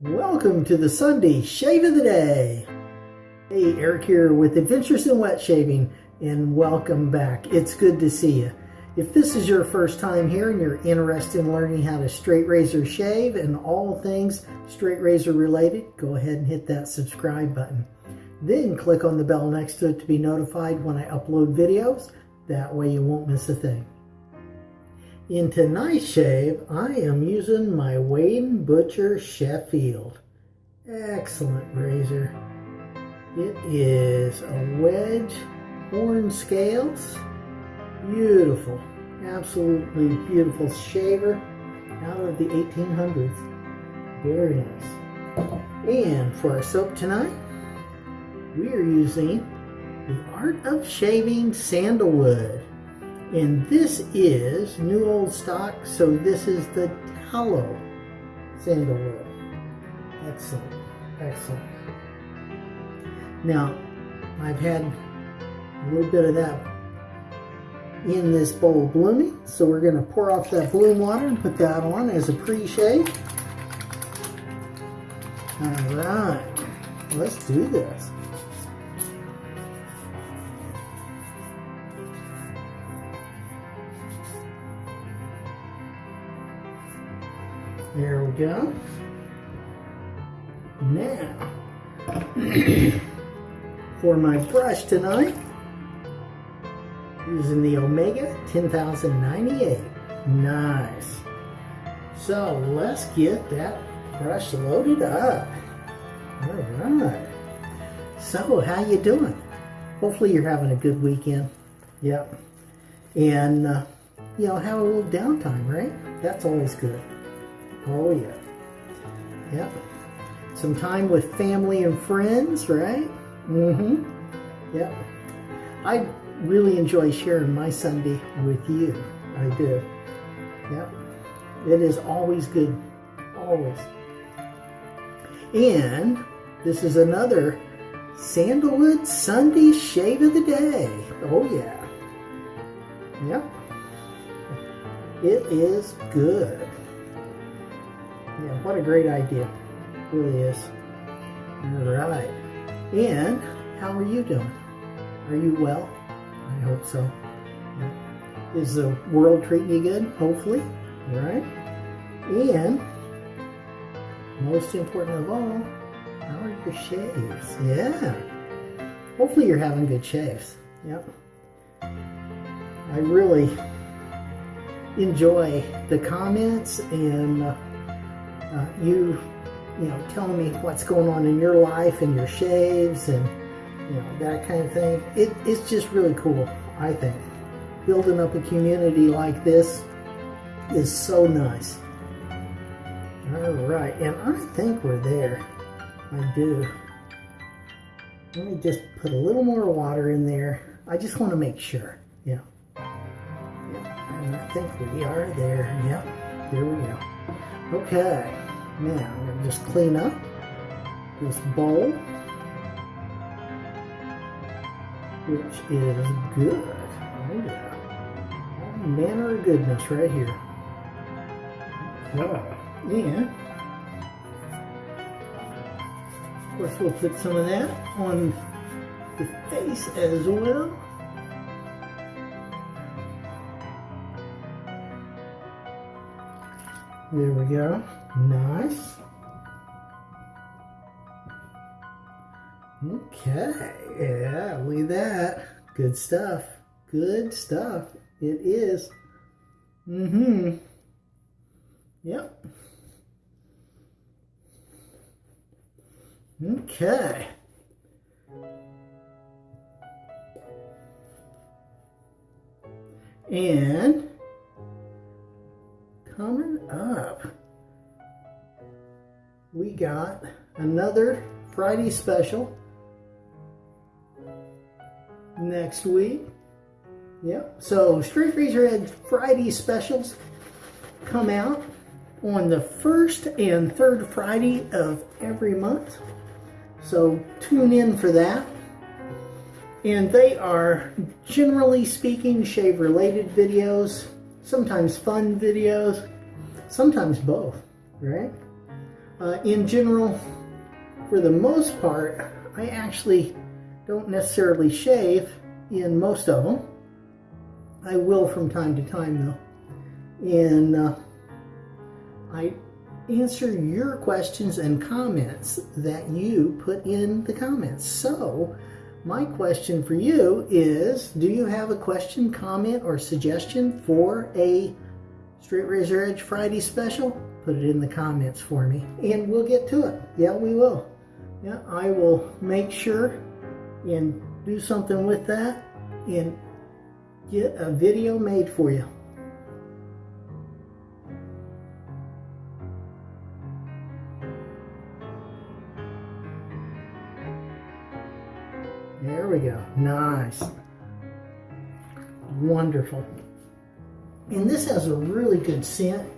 Welcome to the Sunday Shave of the Day. Hey, Eric here with Adventures in Wet Shaving, and welcome back. It's good to see you. If this is your first time here and you're interested in learning how to straight razor shave and all things straight razor related, go ahead and hit that subscribe button. Then click on the bell next to it to be notified when I upload videos. That way you won't miss a thing. In tonight's shave, I am using my Wade Butcher Sheffield. Excellent razor. It is a wedge horn scales. Beautiful, absolutely beautiful shaver out of the 1800s. Very nice. And for our soap tonight, we are using the Art of Shaving Sandalwood. And this is new old stock, so this is the tallow sandalwood. Excellent, excellent. Now, I've had a little bit of that in this bowl blooming, so we're going to pour off that bloom water and put that on as a pre-shave. All right, let's do this. There we go. Now, for my brush tonight, using the Omega 10098. Nice. So let's get that brush loaded up. All right. So how you doing? Hopefully you're having a good weekend. Yep. And, uh, you know, have a little downtime, right? That's always good. Oh, yeah. Yep. Some time with family and friends, right? Mm-hmm. Yep. I really enjoy sharing my Sunday with you. I do. Yep. It is always good. Always. And this is another Sandalwood Sunday Shave of the Day. Oh, yeah. Yep. It is good. What a great idea. It really is. All right. And how are you doing? Are you well? I hope so. Is the world treating you good? Hopefully. All right. And most important of all, how are your shaves? Yeah. Hopefully you're having good shaves. Yep. I really enjoy the comments and uh, uh, you, you know, telling me what's going on in your life and your shaves and you know, that kind of thing. It, it's just really cool, I think. Building up a community like this is so nice. All right, and I think we're there. I do. Let me just put a little more water in there. I just want to make sure. Yeah. yeah. And I think we are there. Yep. There we go. Okay. Now, I'm going to just clean up this bowl. which is good. Oh yeah. All manner of goodness right here. Okay. And of course we'll put some of that on the face as well. There we go. Nice. Okay, yeah, look at that. Good stuff. Good stuff. It is. Mm-hmm. Yep. Okay. And got another Friday special next week. Yep. So Straight Razor Edge Friday specials come out on the first and third Friday of every month. So tune in for that. And they are, generally speaking, shave-related videos, sometimes fun videos, sometimes both, right? Uh, in general, for the most part, I actually don't necessarily shave in most of them. I will from time to time though. And uh, I answer your questions and comments that you put in the comments. So, my question for you is Do you have a question, comment, or suggestion for a Straight Razor Edge Friday special? Put it in the comments for me and we'll get to it. Yeah, we will. Yeah, I will make sure and do something with that and get a video made for you. There we go. Nice. Wonderful. And this has a really good scent.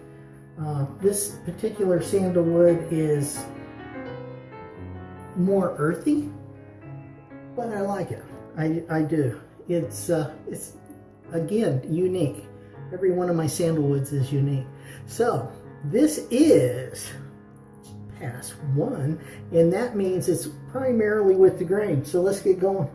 Uh, this particular sandalwood is more earthy, but I like it. I, I do. It's, uh, it's, again, unique. Every one of my sandalwoods is unique. So, this is pass one, and that means it's primarily with the grain. So let's get going.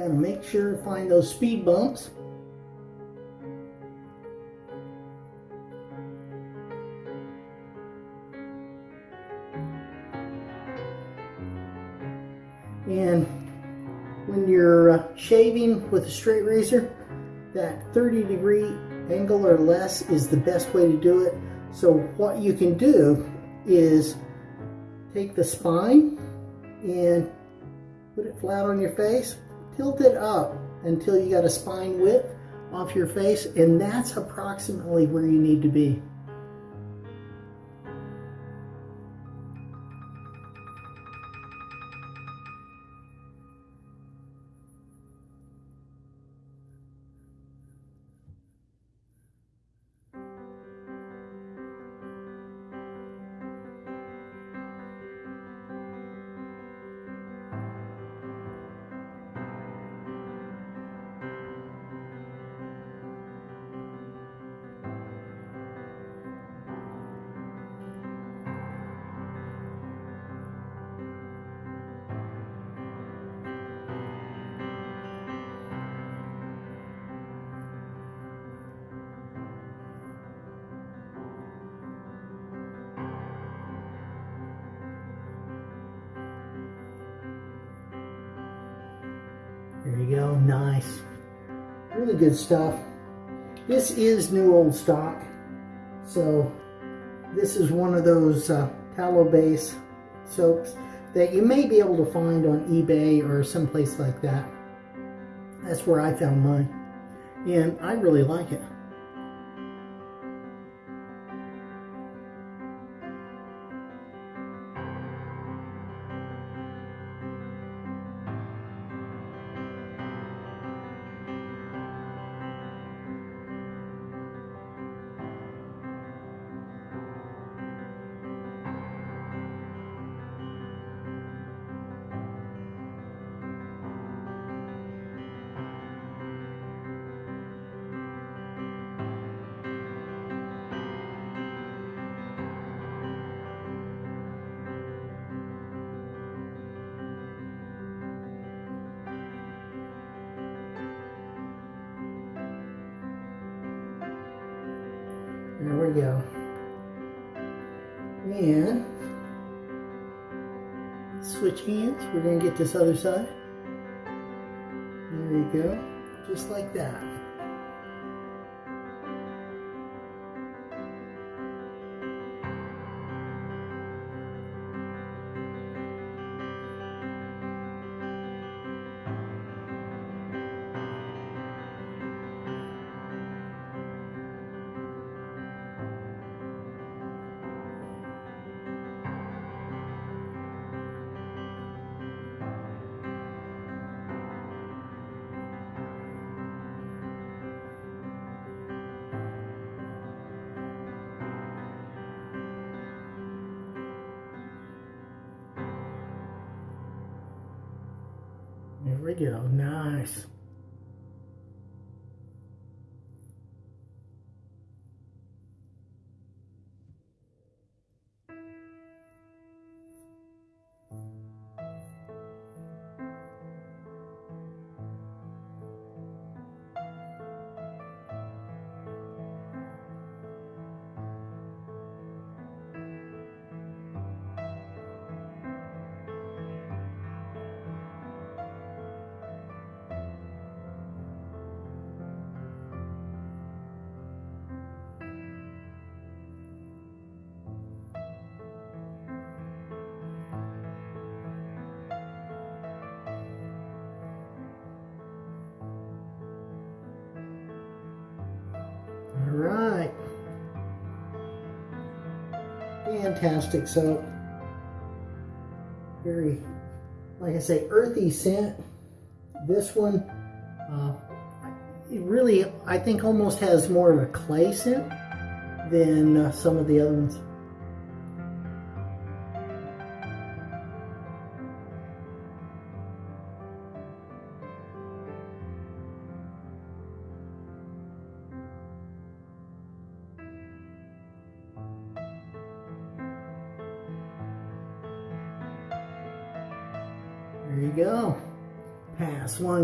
Got to make sure to find those speed bumps. And when you're uh, shaving with a straight razor, that 30 degree angle or less is the best way to do it. So what you can do is take the spine and put it flat on your face tilt it up until you got a spine width off your face and that's approximately where you need to be. Nice. Really good stuff. This is new old stock. So this is one of those uh, tallow base soaps that you may be able to find on eBay or someplace like that. That's where I found mine. And I really like it. There we go. And switch hands. We're going to get this other side. There you go. Just like that. We go. Nice. Fantastic soap. Very, like I say, earthy scent. This one, uh, it really, I think almost has more of a clay scent than uh, some of the other ones.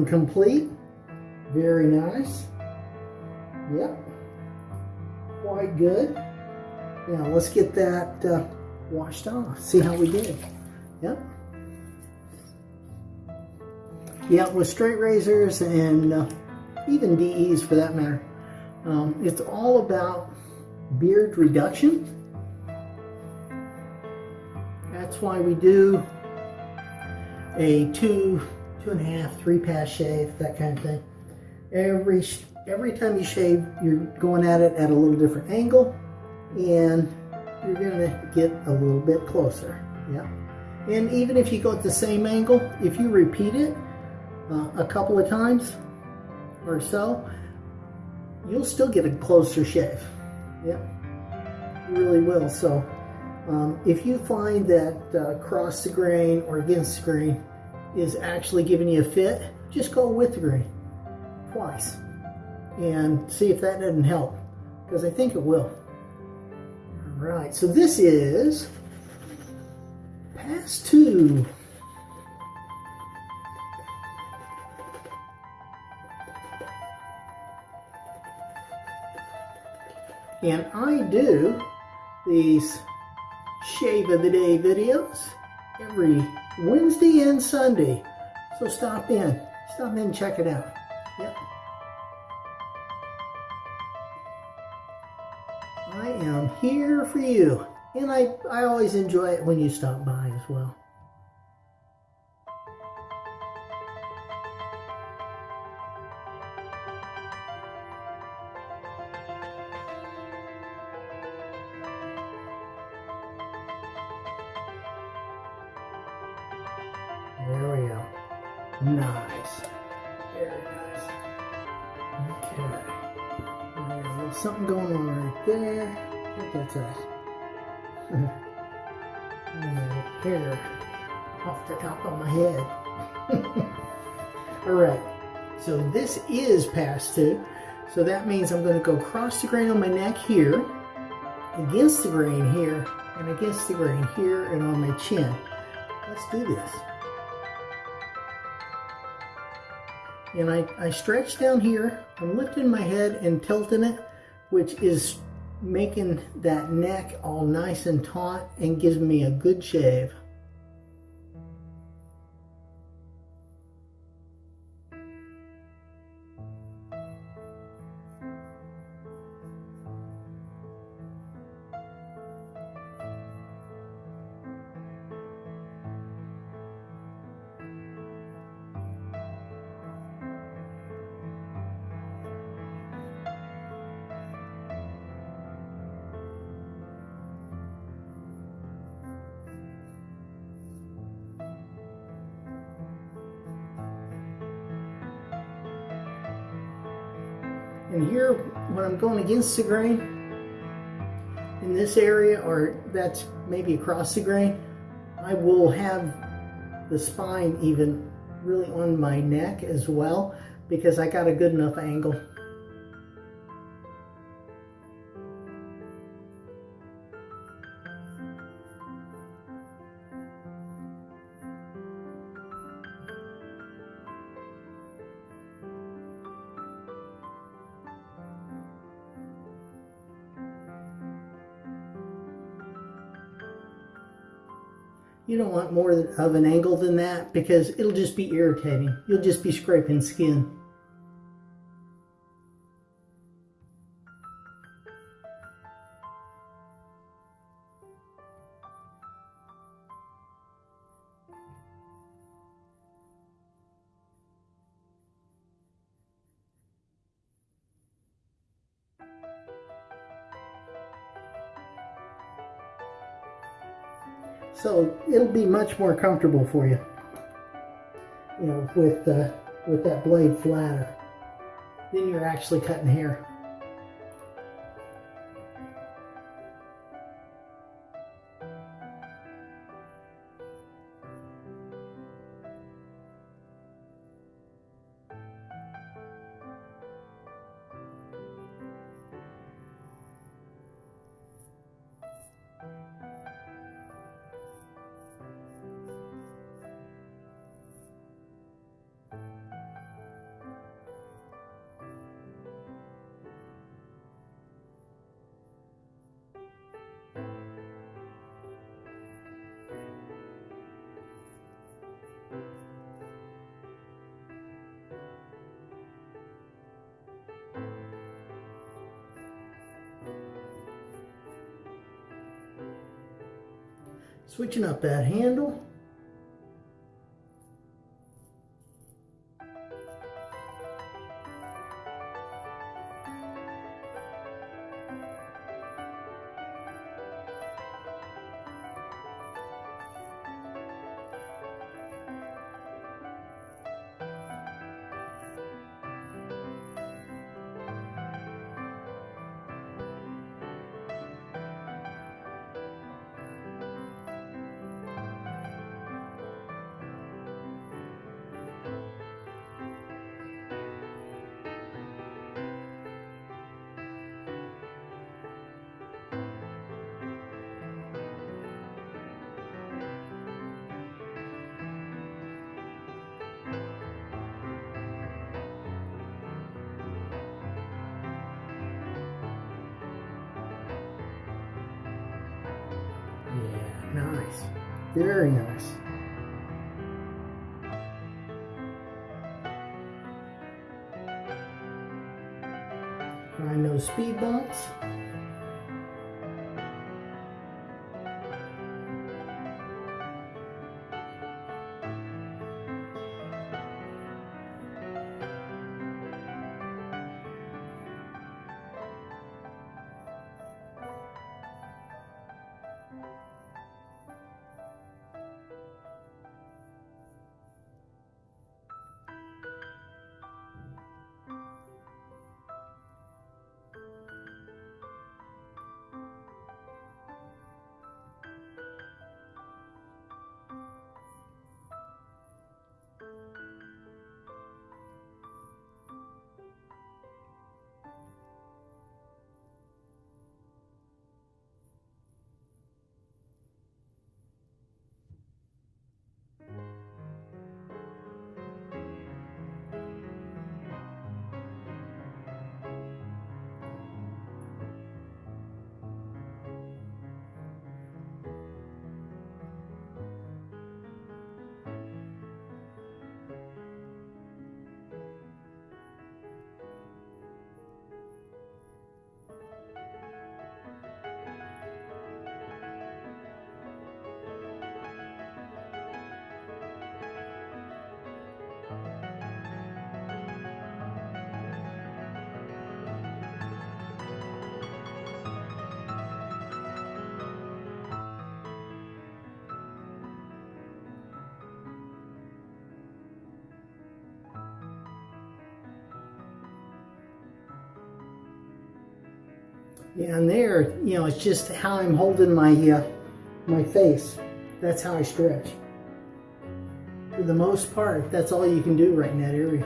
Complete. Very nice. Yep. Quite good. Now let's get that uh, washed off. See how we did. Yep. Yeah, with straight razors and uh, even DEs for that matter, um, it's all about beard reduction. That's why we do a two, two and a half, three pass shave, that kind of thing. Every every time you shave, you're going at it at a little different angle, and you're gonna get a little bit closer. Yeah. And even if you go at the same angle, if you repeat it uh, a couple of times or so, you'll still get a closer shave. Yeah. You really will. So. Um, if you find that uh, the grain or against the grain is actually giving you a fit, just go with the grain twice and see if that doesn't help because I think it will. All right, so this is pass two. And I do these shave of the day videos every Wednesday and Sunday. So stop in. Stop in and check it out. Yep. I am here for you. And I, I always enjoy it when you stop by as well. Nice. Very nice. Okay. Something going on right there. What that's that? hair off the top of my head. All right. So this is past two. So that means I'm going to go across the grain on my neck here, against the grain here, and against the grain here, and on my chin. Let's do this. And I, I stretch down here. I'm lifting my head and tilting it, which is making that neck all nice and taut and gives me a good shave. Against the grain, in this area, or that's maybe across the grain, I will have the spine even really on my neck as well because I got a good enough angle. You don't want more of an angle than that because it'll just be irritating. You'll just be scraping skin. So it'll be much more comfortable for you, you know, with, uh, with that blade flatter. Then you're actually cutting hair. Switching up that handle. Very nice. Find those speed bumps. And there, you know, it's just how I'm holding my uh, my face. That's how I stretch. For the most part, that's all you can do right in that area.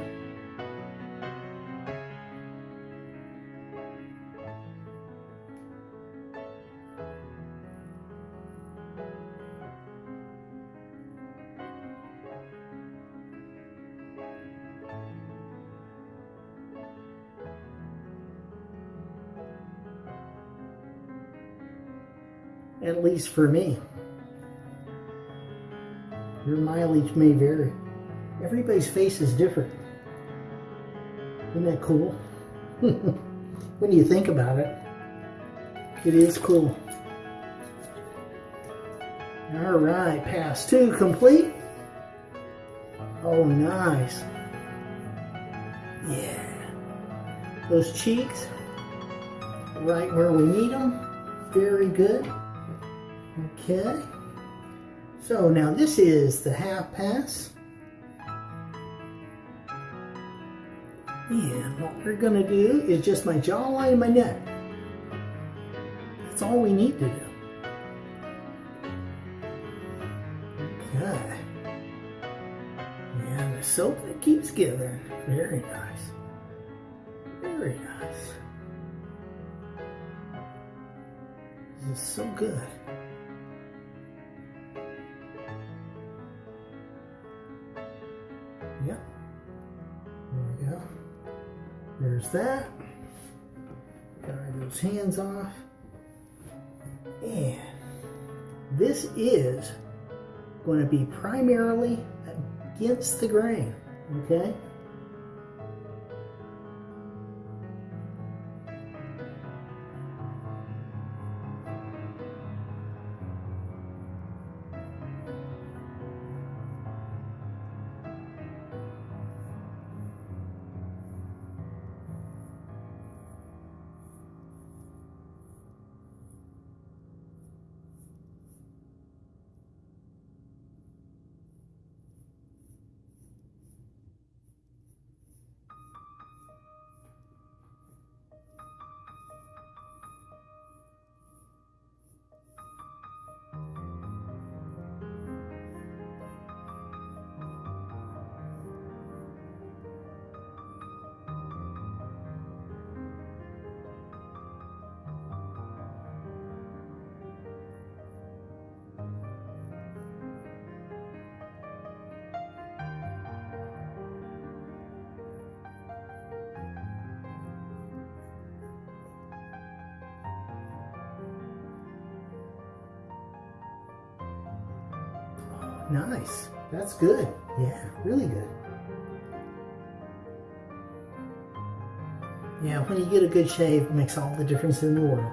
At least for me. Your mileage may vary. Everybody's face is different. Isn't that cool? when you think about it, it is cool. All right, pass two complete. Oh, nice. Yeah. Those cheeks, right where we need them. Very good. Okay. So now this is the half pass. And what we're going to do is just my jawline and my neck. That's all we need to do. Okay. The soap that keeps giving. Very nice. Very nice. This is so good. That. Dry those hands off. And this is going to be primarily against the grain, okay? Nice. That's good. Yeah, really good. Yeah, when you get a good shave, it makes all the difference in the world.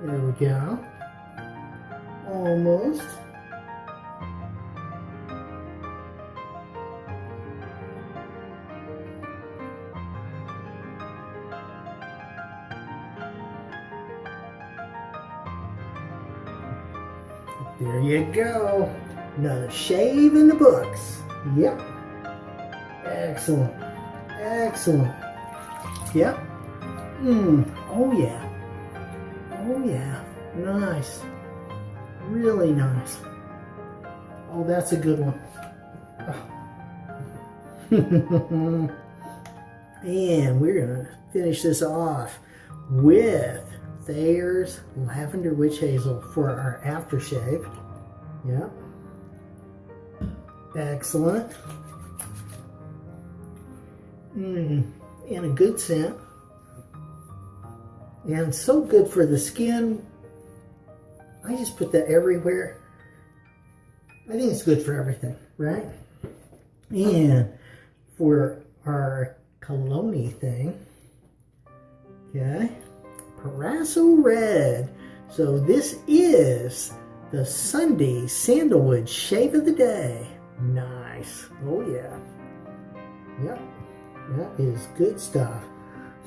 There we go. Almost. There you go. Another shave in the books. Yep. Excellent. Excellent. Yep. Mmm. Oh, yeah. Oh, yeah. Nice. Really nice. Oh, that's a good one. And we're going to finish this off with Thayer's Lavender Witch Hazel for our aftershave. Yep. Excellent. Mmm, and a good scent. And so good for the skin. I just put that everywhere. I think it's good for everything, right? And for our cologne thing, okay, Proraso Red. So this is the Sunday Sandalwood Shave of the Day. Nice. Oh yeah. Yep. That is good stuff.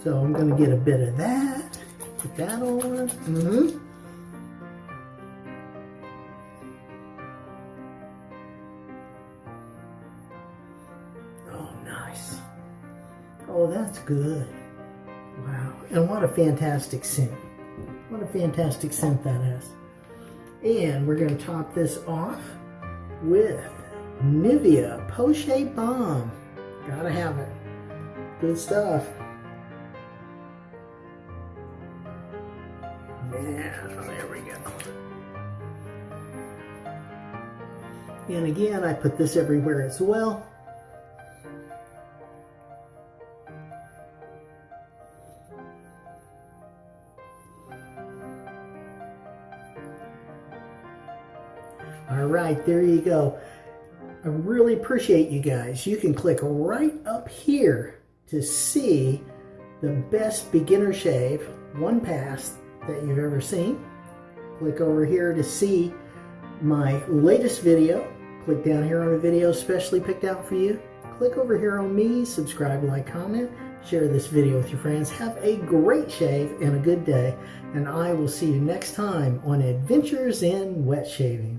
So I'm going to get a bit of that. Put that on. Mm-hmm. Oh, nice. Oh, that's good. And what a fantastic scent. What a fantastic scent that is. And we're going to top this off with Nivea Post Balm. Gotta have it. Good stuff. Yeah, there we go. And again, I put this everywhere as well. There you go. I really appreciate you guys. You can click right up here to see the best beginner shave, one pass that you've ever seen. Click over here to see my latest video. Click down here on a video specially picked out for you. Click over here on me, subscribe, like, comment, share this video with your friends. Have a great shave and a good day, and I will see you next time on Adventures in Wet Shaving.